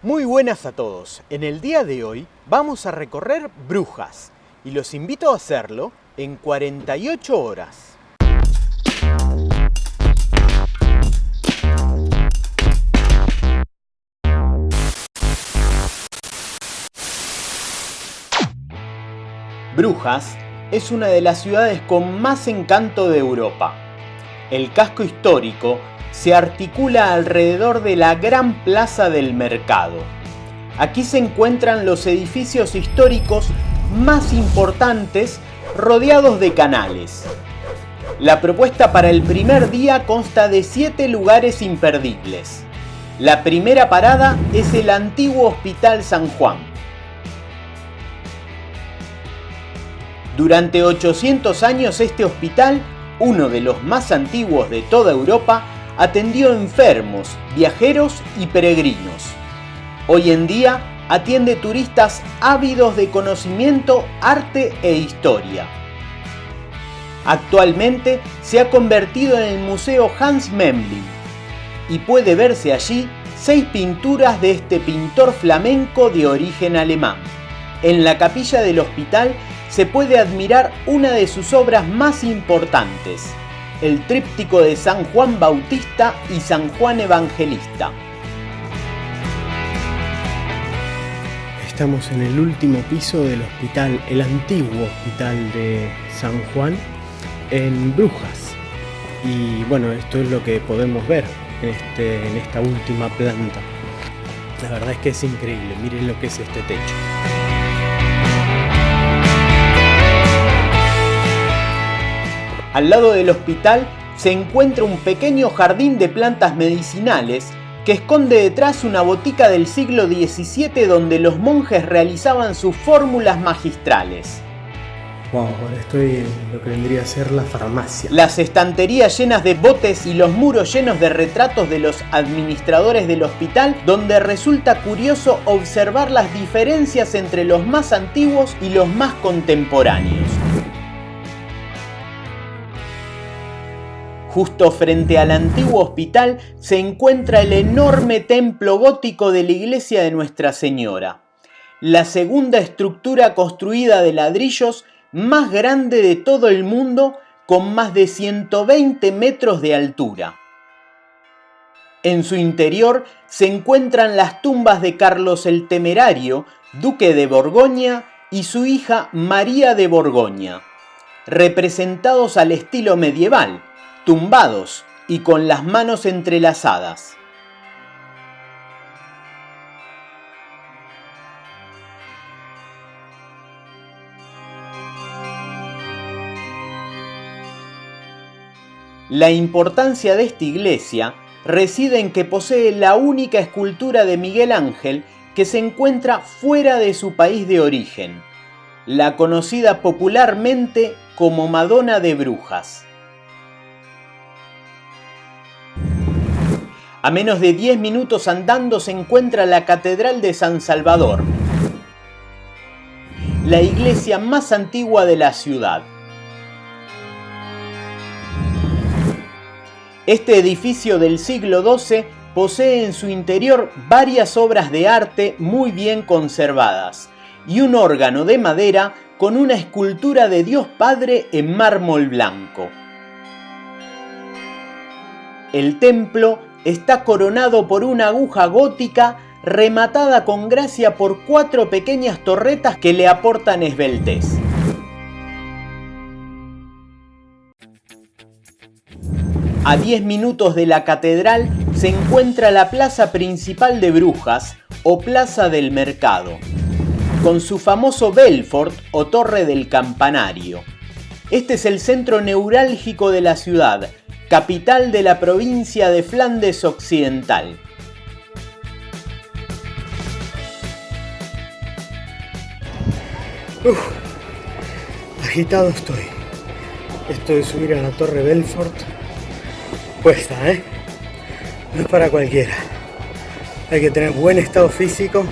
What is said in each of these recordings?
Muy buenas a todos. En el día de hoy vamos a recorrer Brujas y los invito a hacerlo en 48 horas. Brujas es una de las ciudades con más encanto de Europa. El casco histórico se articula alrededor de la gran plaza del mercado. Aquí se encuentran los edificios históricos más importantes rodeados de canales. La propuesta para el primer día consta de 7 lugares imperdibles. La primera parada es el antiguo Hospital San Juan. Durante 800 años este hospital, uno de los más antiguos de toda Europa, atendió enfermos, viajeros y peregrinos. Hoy en día atiende turistas ávidos de conocimiento, arte e historia. Actualmente se ha convertido en el Museo Hans Memling y puede verse allí seis pinturas de este pintor flamenco de origen alemán. En la capilla del hospital se puede admirar una de sus obras más importantes, el tríptico de San Juan Bautista y San Juan Evangelista. Estamos en el último piso del hospital, el antiguo hospital de San Juan, en Brujas. Y bueno, esto es lo que podemos ver en, este, esta última planta. La verdad es que es increíble, miren lo que es este techo. Al lado del hospital se encuentra un pequeño jardín de plantas medicinales que esconde detrás una botica del siglo XVII donde los monjes realizaban sus fórmulas magistrales. Wow, ahora estoy en lo que vendría a ser la farmacia. Las estanterías llenas de botes y los muros llenos de retratos de los administradores del hospital, donde resulta curioso observar las diferencias entre los más antiguos y los más contemporáneos. Justo frente al antiguo hospital se encuentra el enorme templo gótico de la iglesia de Nuestra Señora, la segunda estructura construida de ladrillos más grande de todo el mundo con más de 120 metros de altura. En su interior se encuentran las tumbas de Carlos el Temerario, duque de Borgoña, y su hija María de Borgoña, representados al estilo medieval, tumbados y con las manos entrelazadas. La importancia de esta iglesia reside en que posee la única escultura de Miguel Ángel que se encuentra fuera de su país de origen, la conocida popularmente como Madonna de Brujas. A menos de 10 minutos andando se encuentra la Catedral de San Salvador, la iglesia más antigua de la ciudad. Este edificio del siglo XII posee en su interior varias obras de arte muy bien conservadas y un órgano de madera con una escultura de Dios Padre en mármol blanco. El templo está coronado por una aguja gótica rematada con gracia por cuatro pequeñas torretas que le aportan esbeltez. A 10 minutos de la catedral se encuentra la plaza principal de Brujas o Plaza del Mercado, con su famoso Belfort o Torre del Campanario. Este es el centro neurálgico de la ciudad, capital de la provincia de Flandes Occidental. Uf, agitado estoy. Esto de subir a la Torre Belfort cuesta, ¿eh? No es para cualquiera. Hay que tener buen estado físico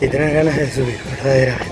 y tener ganas de subir, verdaderamente.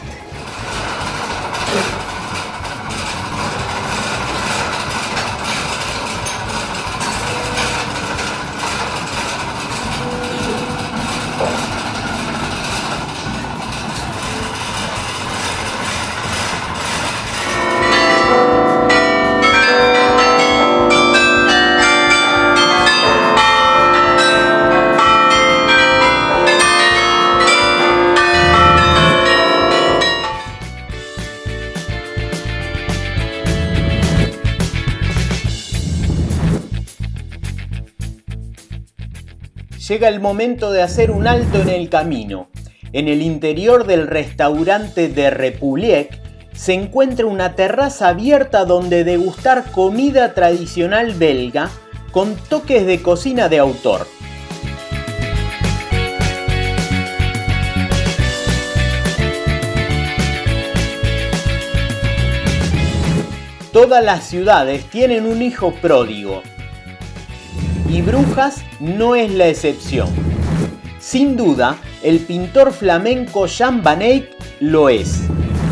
Llega el momento de hacer un alto en el camino. En el interior del restaurante de Republiek se encuentra una terraza abierta donde degustar comida tradicional belga con toques de cocina de autor. Todas las ciudades tienen un hijo pródigo y Brujas no es la excepción. Sin duda, el pintor flamenco Jan van Eyck lo es.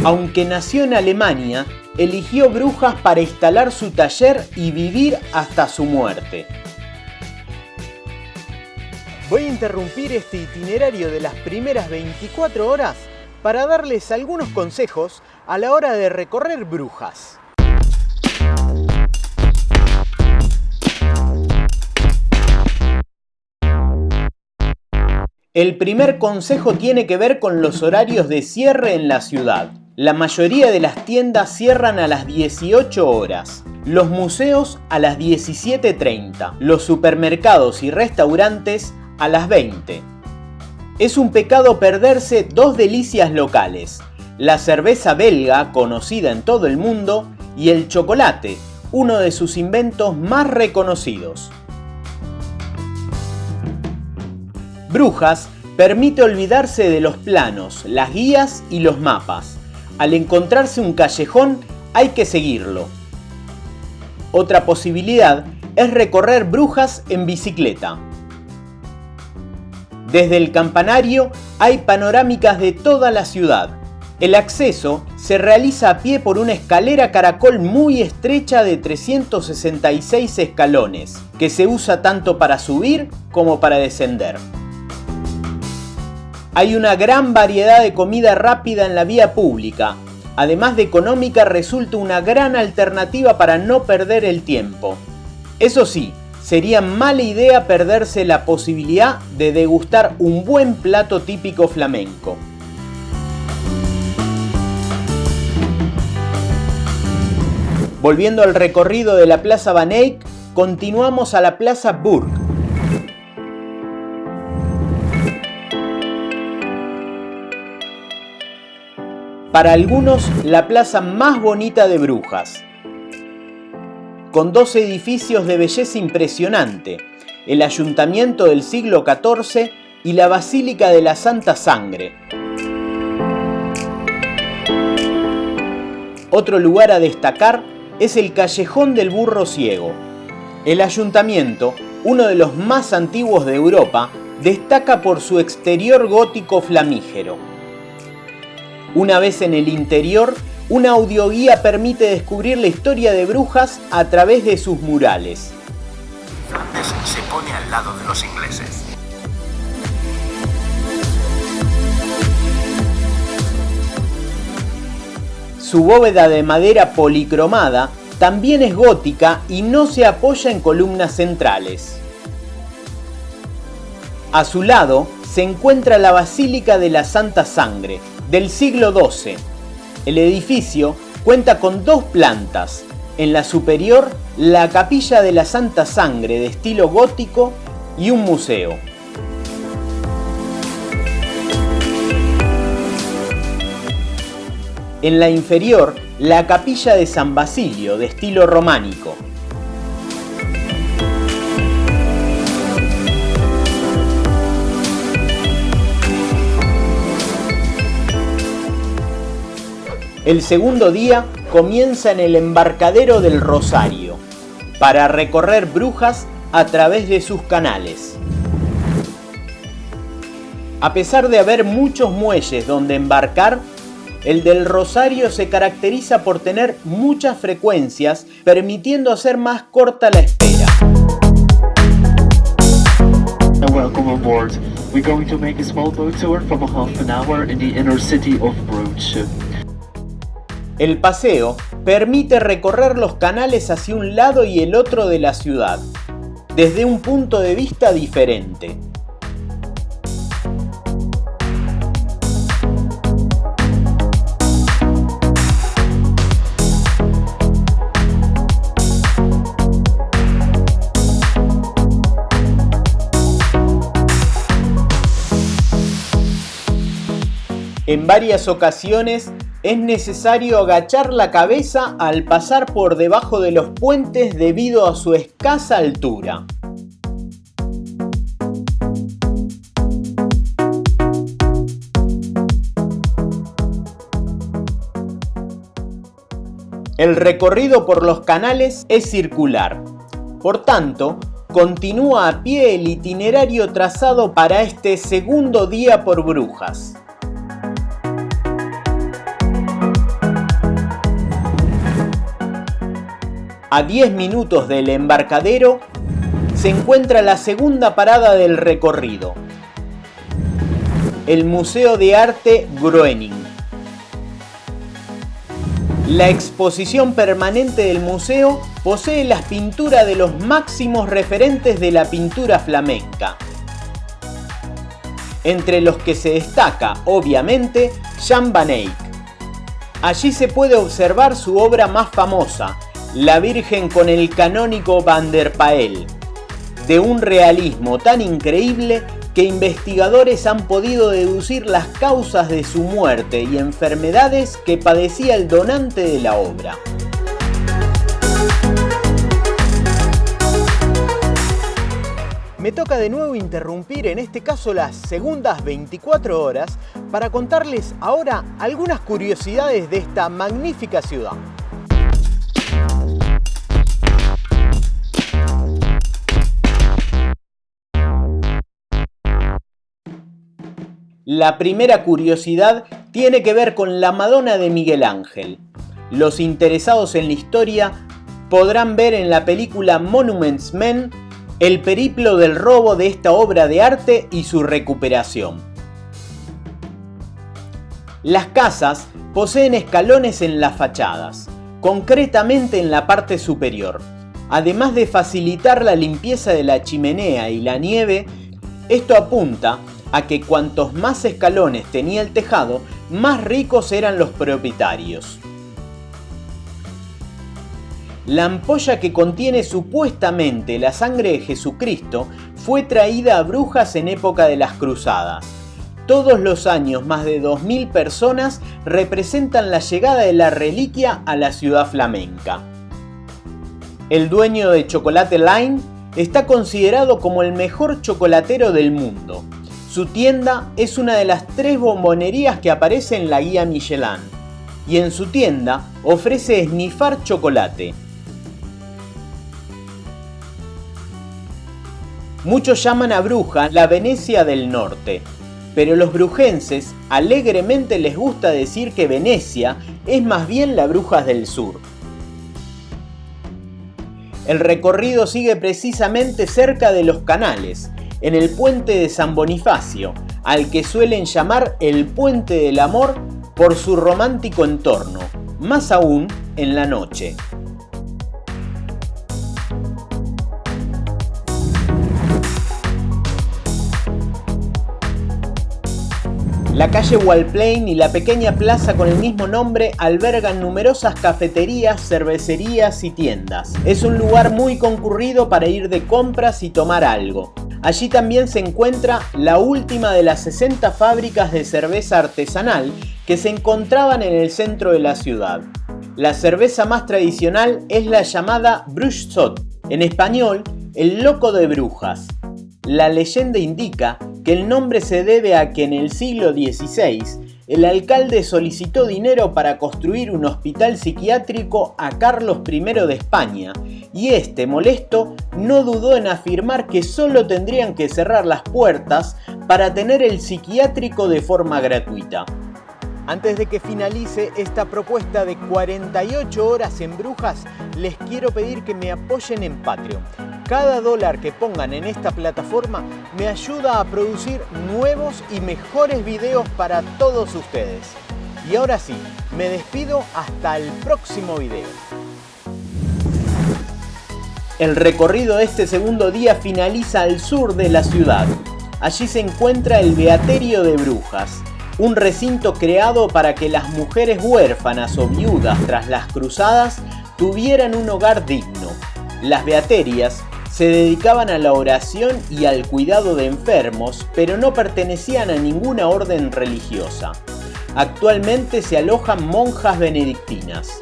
Aunque nació en Alemania, eligió Brujas para instalar su taller y vivir hasta su muerte. Voy a interrumpir este itinerario de las primeras 24 horas para darles algunos consejos a la hora de recorrer Brujas. El primer consejo tiene que ver con los horarios de cierre en la ciudad. La mayoría de las tiendas cierran a las 18 horas, los museos a las 17.30, los supermercados y restaurantes a las 20. Es un pecado perderse dos delicias locales, la cerveza belga, conocida en todo el mundo, y el chocolate, uno de sus inventos más reconocidos. Brujas permite olvidarse de los planos, las guías y los mapas. Al encontrarse un callejón hay que seguirlo. Otra posibilidad es recorrer Brujas en bicicleta. Desde el campanario hay panorámicas de toda la ciudad. El acceso se realiza a pie por una escalera caracol muy estrecha de 366 escalones, que se usa tanto para subir como para descender. Hay una gran variedad de comida rápida en la vía pública. Además de económica, resulta una gran alternativa para no perder el tiempo. Eso sí, sería mala idea perderse la posibilidad de degustar un buen plato típico flamenco. Volviendo al recorrido de la Plaza Van Eyck, continuamos a la Plaza Burg, para algunos la plaza más bonita de Brujas. Con dos edificios de belleza impresionante, el ayuntamiento del siglo XIV y la Basílica de la Santa Sangre. Otro lugar a destacar es el Callejón del Burro Ciego. El ayuntamiento, uno de los más antiguos de Europa, destaca por su exterior gótico flamígero. Una vez en el interior, una audioguía permite descubrir la historia de Brujas a través de sus murales. Flandes se pone al lado de los ingleses. Su bóveda de madera policromada también es gótica y no se apoya en columnas centrales. A su lado se encuentra la Basílica de la Santa Sangre, del siglo XII. El edificio cuenta con dos plantas. En la superior, la capilla de la Santa Sangre de estilo gótico y un museo. En la inferior, la capilla de San Basilio de estilo románico. El segundo día comienza en el embarcadero del Rosario, para recorrer Brujas a través de sus canales. A pesar de haber muchos muelles donde embarcar, el del Rosario se caracteriza por tener muchas frecuencias, permitiendo hacer más corta la espera. We're going to make a small boat tour from half an hour in the inner city of. El paseo permite recorrer los canales hacia un lado y el otro de la ciudad, desde un punto de vista diferente. En varias ocasiones es necesario agachar la cabeza al pasar por debajo de los puentes debido a su escasa altura. El recorrido por los canales es circular. Por tanto, continúa a pie el itinerario trazado para este segundo día por Brujas. A 10 minutos del embarcadero se encuentra la segunda parada del recorrido, el Museo de Arte Groening. La exposición permanente del museo posee las pinturas de los máximos referentes de la pintura flamenca, entre los que se destaca, obviamente, Jan van Eyck. Allí se puede observar su obra más famosa, La Virgen con el canónico Van der Pael, de un realismo tan increíble que investigadores han podido deducir las causas de su muerte y enfermedades que padecía el donante de la obra. Me toca de nuevo interrumpir en este caso las segundas 24 horas para contarles ahora algunas curiosidades de esta magnífica ciudad. La primera curiosidad tiene que ver con la Madonna de Miguel Ángel. Los interesados en la historia podrán ver en la película Monuments Men el periplo del robo de esta obra de arte y su recuperación. Las casas poseen escalones en las fachadas, concretamente en la parte superior. Además de facilitar la limpieza de la chimenea y la nieve, esto apunta a que cuantos más escalones tenía el tejado, más ricos eran los propietarios. La ampolla que contiene supuestamente la sangre de Jesucristo fue traída a Brujas en época de las cruzadas. Todos los años más de 2.000 personas representan la llegada de la reliquia a la ciudad flamenca. El dueño de Chocolate Line está considerado como el mejor chocolatero del mundo. Su tienda es una de las tres bombonerías que aparece en la guía Michelin y en su tienda ofrece esnifar chocolate. Muchos llaman a Bruja la Venecia del Norte, pero los brujenses alegremente les gusta decir que Venecia es más bien la Brujas del Sur. El recorrido sigue precisamente cerca de los canales, en el puente de San Bonifacio, al que suelen llamar el Puente del Amor por su romántico entorno, más aún en la noche. La calle Walplain y la pequeña plaza con el mismo nombre albergan numerosas cafeterías, cervecerías y tiendas. Es un lugar muy concurrido para ir de compras y tomar algo. Allí también se encuentra la última de las 60 fábricas de cerveza artesanal que se encontraban en el centro de la ciudad. La cerveza más tradicional es la llamada Bruchsot, en español, el loco de brujas. La leyenda indica que el nombre se debe a que en el siglo XVI el alcalde solicitó dinero para construir un hospital psiquiátrico a Carlos I de España y este, molesto, no dudó en afirmar que solo tendrían que cerrar las puertas para tener el psiquiátrico de forma gratuita. Antes de que finalice esta propuesta de 48 horas en Brujas, les quiero pedir que me apoyen en Patreon. Cada dólar que pongan en esta plataforma me ayuda a producir nuevos y mejores videos para todos ustedes. Y ahora sí, me despido hasta el próximo video. El recorrido de este segundo día finaliza al sur de la ciudad. Allí se encuentra el Beaterio de Brujas, un recinto creado para que las mujeres huérfanas o viudas tras las cruzadas tuvieran un hogar digno. Las beaterias se dedicaban a la oración y al cuidado de enfermos, pero no pertenecían a ninguna orden religiosa. actualmente se alojan monjas benedictinas.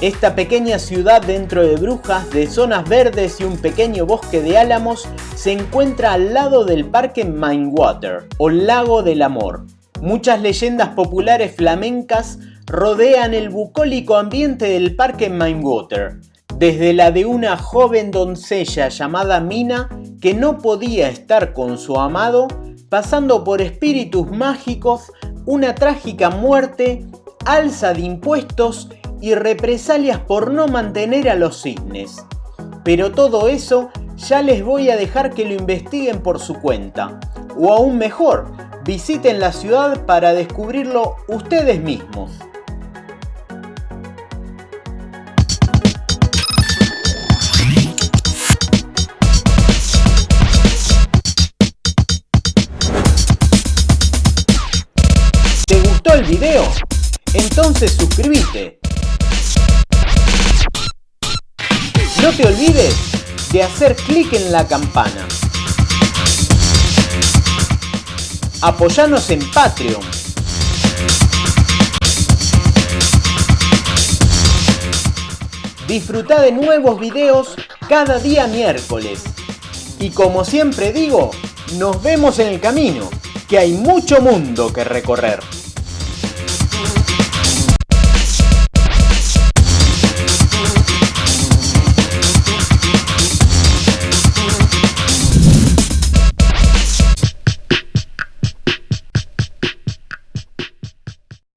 Esta pequeña ciudad dentro de Brujas, de zonas verdes y un pequeño bosque de álamos, se encuentra al lado del parque Mindwater, o Lago del Amor. Muchas leyendas populares flamencas rodean el bucólico ambiente del parque Mindwater, desde la de una joven doncella llamada Mina que no podía estar con su amado, pasando por espíritus mágicos, una trágica muerte, alza de impuestos y represalias por no mantener a los cisnes. Pero todo eso ya les voy a dejar que lo investiguen por su cuenta. O aún mejor, visiten la ciudad para descubrirlo ustedes mismos. Entonces suscríbete No te olvides de hacer clic en la campana. Apoyanos en Patreon. Disfruta de nuevos videos cada día miércoles. Y como siempre digo, nos vemos en el camino, que hay mucho mundo que recorrer.